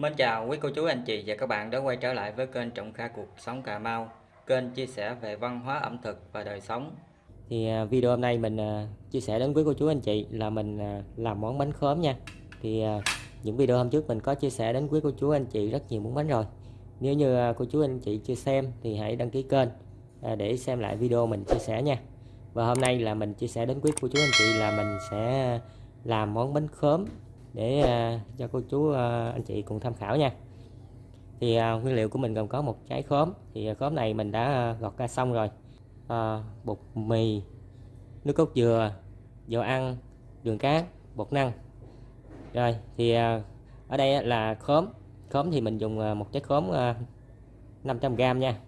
Mến chào quý cô chú, anh chị và các bạn đã quay trở lại với kênh Trọng Kha Cuộc Sống Cà Mau, Kênh chia sẻ về văn hóa ẩm thực và đời sống. Thì à, video hôm nay mình à, chia sẻ đến quý cô chú, anh chị là mình à, làm món bánh khóm nha. Thì những video hôm trước mình có chia sẻ đến quý cô chú, anh chị rất nhiều món bánh rồi. Nếu như cô chú, anh chị chưa xem thì hãy đăng ký kênh để xem lại video mình chia sẻ nha. Và hôm nay là mình chia sẻ đến quý cô chú, anh chị là mình sẽ làm món bánh khóm để à, cho cô chú à, anh chị cùng tham khảo nha. Thì à, nguyên liệu của mình gồm có một trái khóm. Thì khóm này mình đã gọt ra xong rồi. À, bột mì nước cốt dừa dầu ăn đường cát bột năng. Rồi thì ở đây là khóm. Khóm thì mình dùng một trái khóm 500g nha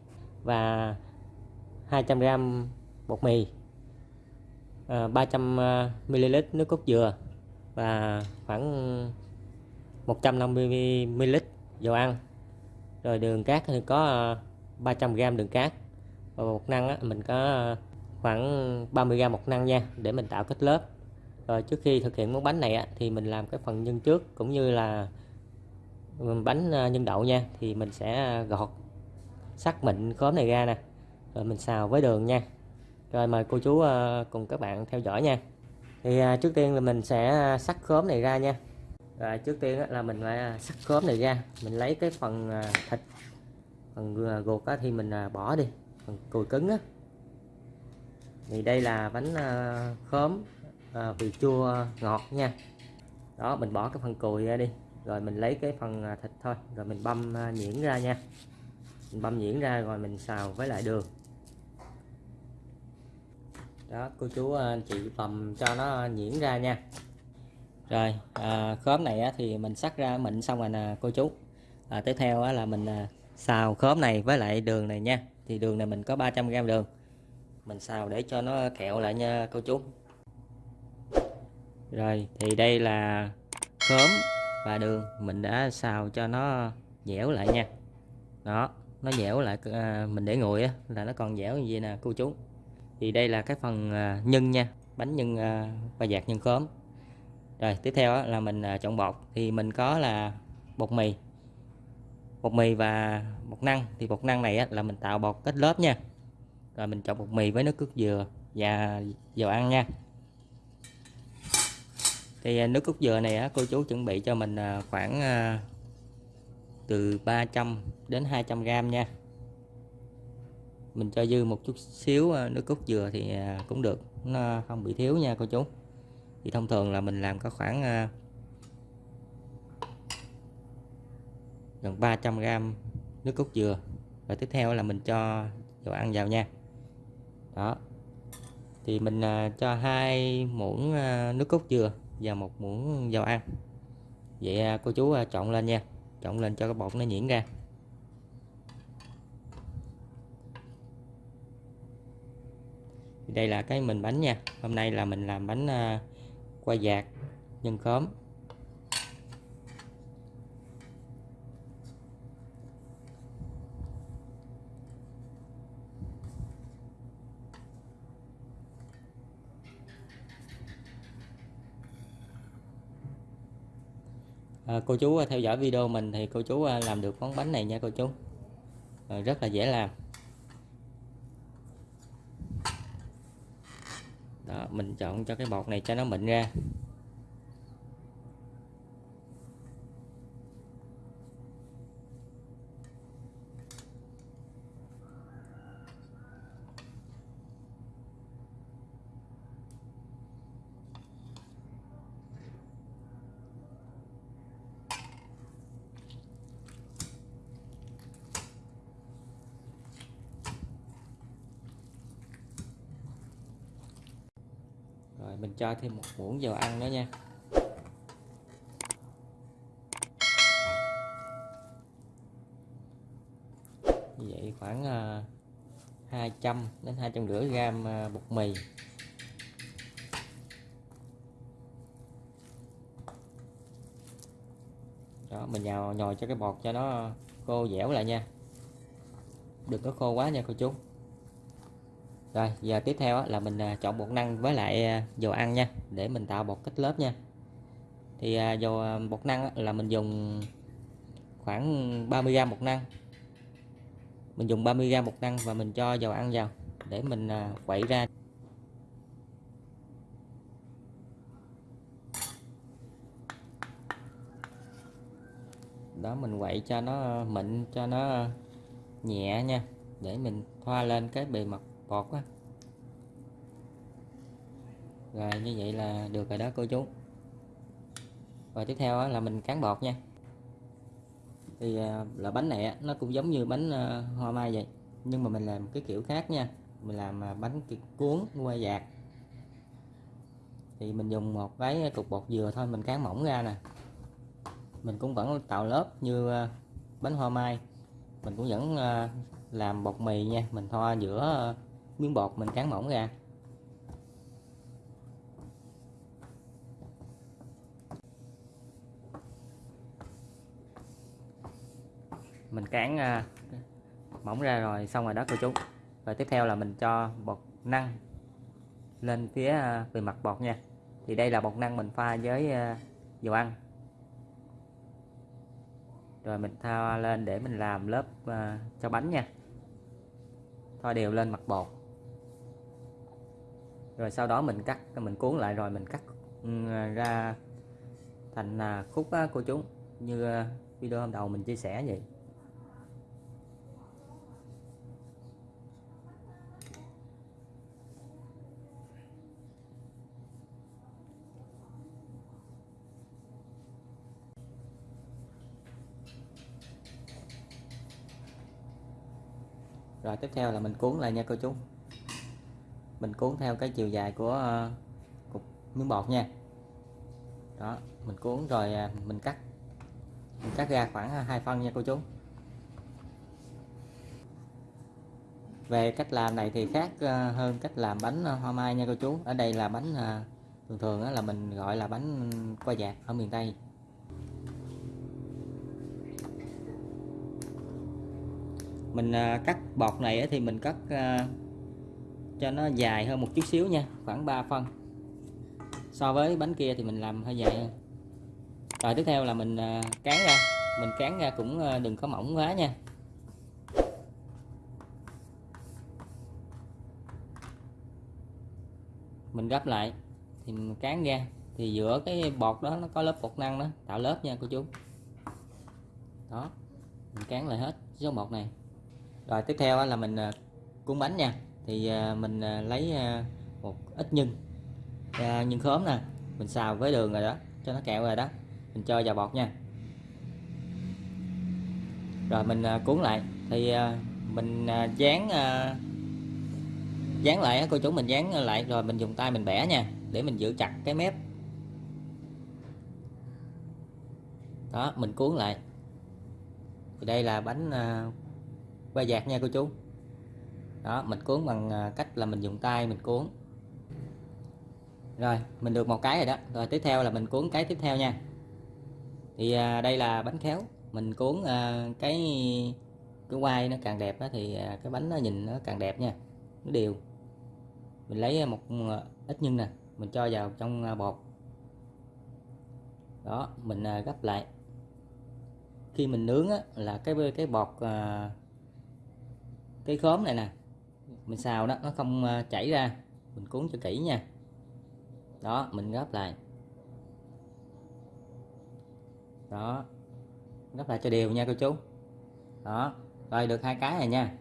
và 200g bột mì 300ml nước cốt dừa và khoảng 150 ml dầu ăn. Rồi đường cát thì có ờ, 300g đường cát. Và bột năng á, mình có ờ, khoảng 30g bột năng nha để mình tạo kết lớp. Rồi trước khi thực hiện món bánh này á, thì mình làm cái phần nhân trước cũng như là ừ, bánh ờ, nhân đậu nha thì mình sẽ gọt sắc mịn khóm này ra nè. Rồi mình xào với đường nha. Rồi mời cô chú cùng các bạn theo dõi nha thì à, trước tiên là mình sẽ à, sắc khóm này ra nha. Và trước tiên là mình phải à, sắc khóm này ra. Mình lấy cái phần à, thịt phần ruột thì mình bỏ đi phần cùi cứng á. Thì đây là bánh khóm vị chua ngọt nha. Đó mình bỏ cái phần cùi ra đi. Rồi mình lấy cái phần thịt thôi. Rồi mình băm nhuyễn ra nha. Mình băm nhuyễn ra rồi mình xào với lại đường đó cô chú ờ, anh chị bầm cho nó nhuyễn ra nha. Rồi à, khóm này á, thì mình sắc ra mịn xong rồi nè cô chú. À, tiếp theo á, là mình à, xào khóm này với lại đường này nha. Thì đường này mình có 300g đường. Mình xào để cho nó kẹo lại nha cô chú. Rồi thì đây là khóm và đường. Mình đã xào cho nó dẻo lại nha. Đó nó dẻo lại à, mình để nguội á, là nó còn dẻo như vậy nè cô chú thì đây là cái phần à, nhân nha, bánh nhân à, và dạt nhân khóm. Rồi, tiếp theo là mình à, chọn bột. Thì mình có là bột mì. Bột mì và bột năng. Thì bột năng này là mình tạo bột kết lớp nha. Rồi, mình chọn bột mì với nước cốt dừa và dầu ăn nha. Thì nước cốt dừa này cô chú chuẩn bị cho mình khoảng từ 300 đến 200 gram nha mình cho dư một chút xíu à, nước cốt dừa thì à, cũng được, nó không bị thiếu nha cô chú. Thì thông thường là mình làm có khoảng à, gần 300g nước cốt dừa. Và tiếp theo là mình cho dầu ăn vào nha. Đó. Thì mình cho hai muỗng nước cốt dừa và một muỗng dầu ăn. Vậy cô chú chọn lên nha. Chọn lên cho cái bột nó nhuyễn ra. Đây là cái mình bánh nha. Hôm nay là mình làm bánh uh, qua dạt nhân khóm. À, cô chú à, theo dõi video mình thì cô chú à, làm được món bánh này nha cô chú. À, rất là dễ làm đó, mình chọn cho cái bột này cho nó mịn ra. Rồi, mình cho thêm một muỗng dầu ăn nữa nha. Như vậy khoảng ờ, 200 đến 250 gram ờ, bột mì. Đó, mình nhào, nhồi cho cái bột cho nó khô dẻo lại nha. Đừng có khô quá nha cô chú rồi, giờ tiếp theo là mình à, chọn bột năng với lại à, dầu ăn nha, để mình tạo bột kết lớp nha. Thì à, dầu bột năng là mình dùng khoảng 30g bột năng. Mình dùng 30g bột năng và mình cho dầu ăn vào để mình quậy ra. Đó, mình quậy cho nó mịn, cho nó nhẹ nha, để mình thoa lên cái bề mặt bột á rồi, như vậy là được rồi đó, cô chú. Và tiếp theo là mình cán bột nha. Thì à, là bánh này nó cũng giống như bánh à, hoa mai vậy, nhưng mà mình làm cái kiểu khác nha. Mình làm à, bánh cuốn qua dạt. Thì mình dùng một cái cục bột dừa thôi, mình cán mỏng ra nè. Mình cũng vẫn tạo lớp như bánh hoa mai. Mình cũng vẫn làm bột mì nha, mình thoa giữa miếng bột mình cán mỏng ra. Mình cán à, mỏng ra rồi, xong rồi đó cô chú. Và tiếp theo là mình cho bột năng lên phía à, bề mặt bột nha. Thì đây là bột năng mình pha với à, dầu ăn. Rồi mình thoa lên để mình làm lớp cho bánh nha. Thoa đều lên mặt bột rồi sau đó mình cắt, mình cuốn lại rồi mình cắt ừ, ra thành à, khúc cô chú như à, video hôm đầu mình chia sẻ vậy. Rồi tiếp theo là mình cuốn lại nha cô chú mình cuốn theo cái chiều dài của uh, cục miếng bột nha. Đó mình cuốn rồi uh, mình cắt mình cắt ra khoảng à, hai phân nha cô chú. Về cách làm này thì khác ờ, hơn cách làm bánh ờ, hoa mai nha cô chú. Ở đây là bánh à, thường thường là mình gọi là bánh qua dạt ở miền Tây. Mình cắt bọt này thì mình cắt cho nó dài hơn một chút xíu nha, khoảng 3 phân. So với bánh kia thì mình làm hơi dài hơn. Rồi tiếp theo là mình à, cán ra, mình cán ra cũng à, đừng có mỏng quá nha. Mình gấp lại, thì mình cán ra, thì giữa cái bọt đó nó có lớp bột năng đó, tạo lớp nha cô chú. Đó, mình cán lại hết số bột này. Rồi tiếp theo là mình à, cuốn bánh nha thì à, mình à, lấy à, một ít nhân. Nhân khóm nè, mình xào với đường rồi đó, cho nó kẹo rồi đó, mình cho vào bọt nha. Rồi mình cuốn lại. Thì mình dán dán lại cô chú mình dán lại, rồi mình dùng tay mình bẻ nha, để mình giữ chặt cái mép. Đó, mình cuốn lại. Thì đây là bánh qua dạt nha cô chú đó mình cuốn bằng à, cách là mình dùng tay mình cuốn. Rồi mình được một cái rồi đó. Rồi tiếp theo là mình cuốn cái tiếp theo nha. Thì à, đây là bánh khéo. Mình cuốn à, cái cái quai nó càng đẹp đó, thì à, cái bánh nó nhìn nó càng đẹp nha. Nó đều. Mình lấy à, một à, ít nhân nè mình cho vào trong bột. Đó mình à, gấp lại. Khi mình nướng á, là cái cái bọt à, cái khóm này nè mình xào đó, nó không ờ, chảy ra. Mình cuốn cho kỹ nha. Đó, mình gấp lại. Đó. Gấp lại cho đều nha cô chú. Đó, rồi được hai cái này nha.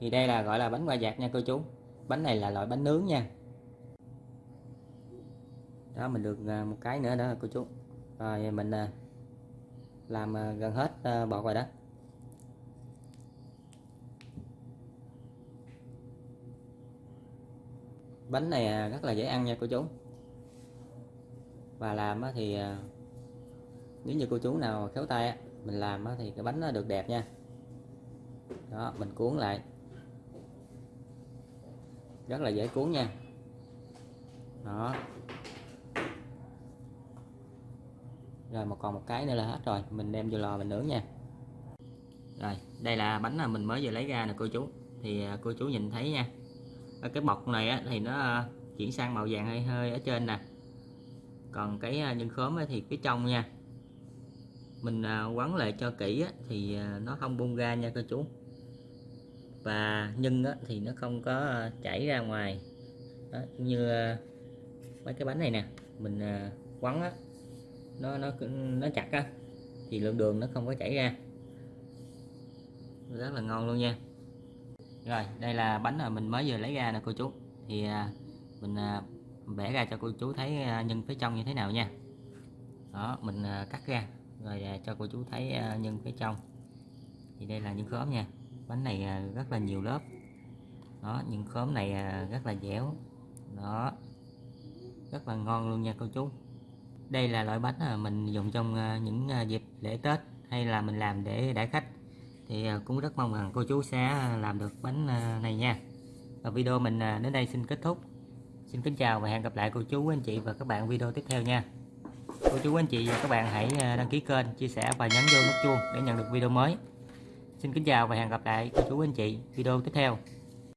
Thì đây là, gọi là bánh qua dạt nha cô chú. Bánh này là loại bánh nướng nha. Đó, mình được ờ, một cái nữa đó cô chú. Rồi, mình ờ, làm gần hết bọt rồi đó. Bánh này à, rất là dễ ăn nha cô chú. Và làm thì à, nếu như cô chú nào khéo tay mình làm thì cái bánh nó được đẹp nha. Đó, mình cuốn lại. Rất là dễ cuốn nha. Đó. Rồi, một còn một cái nữa là hết rồi. Mình đem vô lò mình nướng nha. Rồi, đây là bánh là mình mới vừa lấy ra nè cô chú. Thì à, cô chú nhìn thấy nha. Ờ, cái bọc này á, thì nó ờ, chuyển sang màu vàng hơi hơi ở trên nè. Còn cái ờ, nhân khóm thì phía trong nha mình quấn lại cho kỹ á, thì nó không bung ra nha cô chú. Và nhân á, thì nó không có chảy ra ngoài. Đó, như mấy cái bánh này nè mình quấn á nó nó nó chặt á thì lượng đường nó không có chảy ra. Rất là ngon luôn nha rồi, đây là bánh mà mình mới vừa lấy ra nè cô chú. Thì à, mình à, vẽ bẻ ra cho cô chú thấy à, nhân phía trong như thế nào nha. Đó, mình cắt ra, rồi cho cô chú thấy nhân phía trong. Thì đây là nhân khóm nha. Bánh này rất là nhiều lớp. Đó nhân khóm này rất là dẻo. Đó, rất là ngon luôn nha cô chú. Đây là loại bánh mà mình dùng trong những dịp lễ Tết hay là mình làm để đãi khách thì à, cũng rất mong rằng cô chú sẽ à, làm được bánh à, này nha. Và video mình đến đây xin kết thúc. Xin kính chào và hẹn gặp lại cô chú, anh chị và các bạn video tiếp theo nha. Cô chú, anh chị và các bạn hãy đăng ký kênh, chia sẻ và nhấn vô nút chuông để nhận được video mới. Xin kính chào và hẹn gặp lại cô chú, anh chị video tiếp theo.